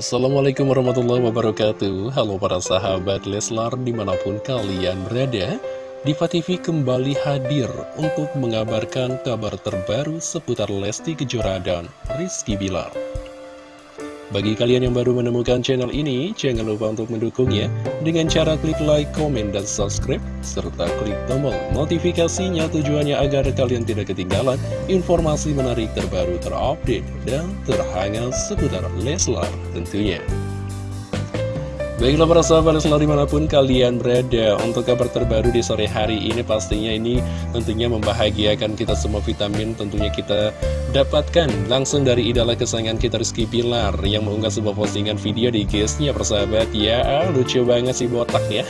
Assalamualaikum warahmatullahi wabarakatuh. Halo para sahabat Leslar di mana pun kalian berada Diva TV kembali hadir untuk mengabarkan kabar terbaru seputar Lesti Kejora dan Rizky Bilar bagi kalian yang baru menemukan channel ini, jangan lupa untuk mendukungnya dengan cara klik like, komen, dan subscribe, serta klik tombol notifikasinya tujuannya agar kalian tidak ketinggalan informasi menarik terbaru terupdate dan terhangat seputar Leslar tentunya. Baiklah para sahabat selalu di mana pun kalian berada Untuk kabar terbaru di sore hari ini pastinya ini tentunya membahagiakan kita semua vitamin Tentunya kita dapatkan. Langsung dari idola kesayangan kita Rizky Pilar Yang mengunggah sebuah postingan video di guysnya persahabat Ya lucu banget sih botak ya.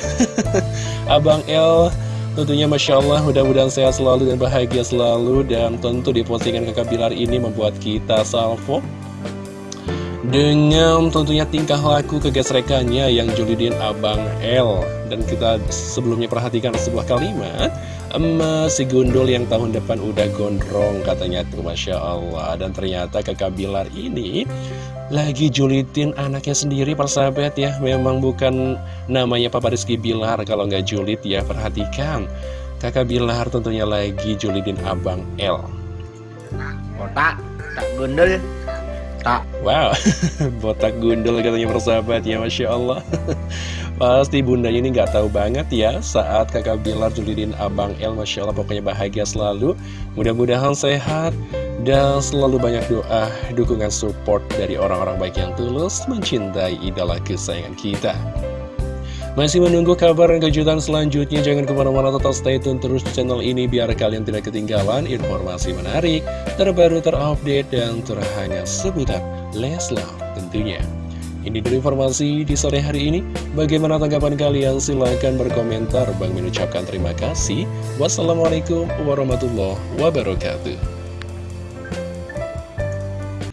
Abang L Tentunya Masya Allah mudah-mudahan sehat selalu dan bahagia selalu. Dan tentu di postingan kakak Bilar ini membuat kita salvo dengan tentunya tingkah laku kegesrekannya yang julidin Abang L. Dan kita sebelumnya perhatikan sebuah kalimat Emas si gundul yang tahun depan udah gondrong katanya tuh Masya Allah. Dan ternyata kakak Bilar ini lagi julitin anaknya sendiri persahabat ya. Memang bukan namanya Papa Rizky Bilar kalau nggak julid ya. Perhatikan Kakak Bilar tentunya lagi julidin Abang L. Otak, tak gundul Tak. Wow, botak gundul katanya persahabat ya, Masya Allah. Pasti bundanya ini nggak tahu banget ya saat kakak Bilar julidin Abang El, Masya Allah pokoknya bahagia selalu. Mudah-mudahan sehat dan selalu banyak doa, dukungan support dari orang-orang baik yang tulus mencintai idola kesayangan kita. Masih menunggu kabar dan kejutan selanjutnya? Jangan ke mana-mana tetap stay tune terus di channel ini biar kalian tidak ketinggalan informasi menarik, terbaru, terupdate, dan terhangat seputar Leslar tentunya. Ini dari informasi di sore hari ini. Bagaimana tanggapan kalian? Silahkan berkomentar. Bang mengucapkan terima kasih. Wassalamualaikum warahmatullahi wabarakatuh.